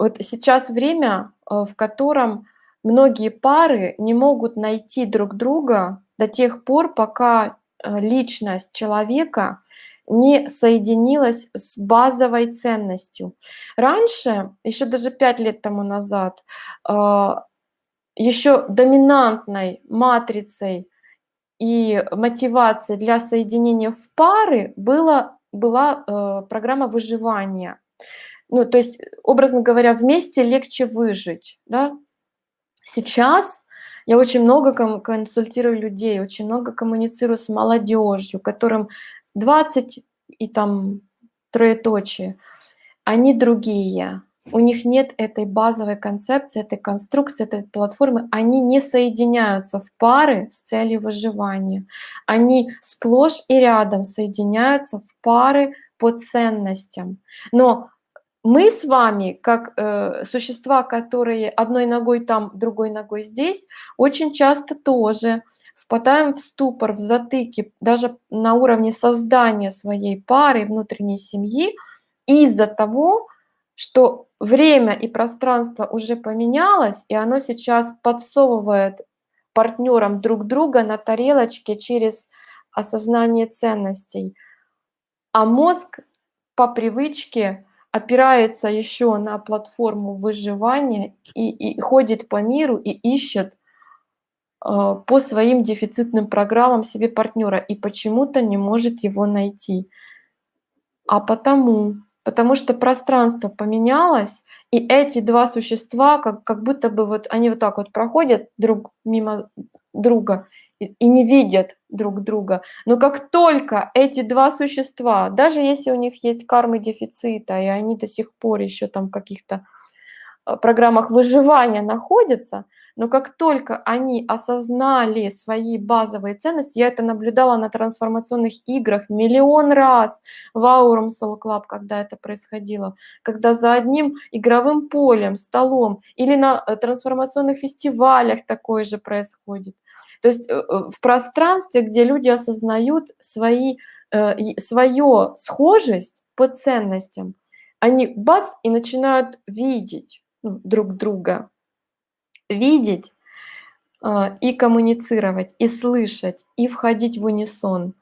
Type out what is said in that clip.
вот сейчас время, э, в котором многие пары не могут найти друг друга до тех пор, пока, э, личность человека не соединилась с базовой ценностью. Раньше, еще даже 5 лет тому назад, а, еще доминантной матрицей и мотивацией для соединения в пары была, э, программа выживания. Ну, то есть, образно говоря, вместе легче выжить, да. Сейчас я очень много кон консультирую людей, очень много коммуницирую с молодежью, которым 20 и там троеточие. Они другие. У них нет этой базовой концепции, этой конструкции, этой платформы. Они не соединяются в пары с целью выживания. Они сплошь и рядом соединяются в пары по ценностям. Но мы с вами, как э, существа, которые одной ногой там, другой ногой здесь, очень часто тоже впадаем в ступор, в затыки, даже на уровне создания своей пары, внутренней семьи, из-за того, что время и пространство уже поменялось, и оно сейчас подсовывает партнерам друг друга на тарелочке через осознание ценностей. А мозг по привычке опирается еще на платформу выживания и, и ходит по миру и ищет э, по своим дефицитным программам себе партнера и почему-то не может его найти. А потому, потому что пространство поменялось, и эти два существа, как, как будто бы вот они вот так вот проходят друг мимо друга и не видят друг друга. Но как только эти два существа, даже если у них есть кармы дефицита, и они до сих пор еще там в каких-то э, программах выживания находятся, но как только они осознали свои базовые ценности, я это наблюдала на трансформационных играх миллион раз в Aurum Soul Club, когда это происходило, когда за одним игровым полем, столом или на э, трансформационных фестивалях такое же происходит – то есть э, э, в пространстве, где люди осознают свои, э, свою схожесть по ценностям, они бац и начинают видеть ну, друг друга, видеть и коммуницировать, и слышать, и входить в унисон.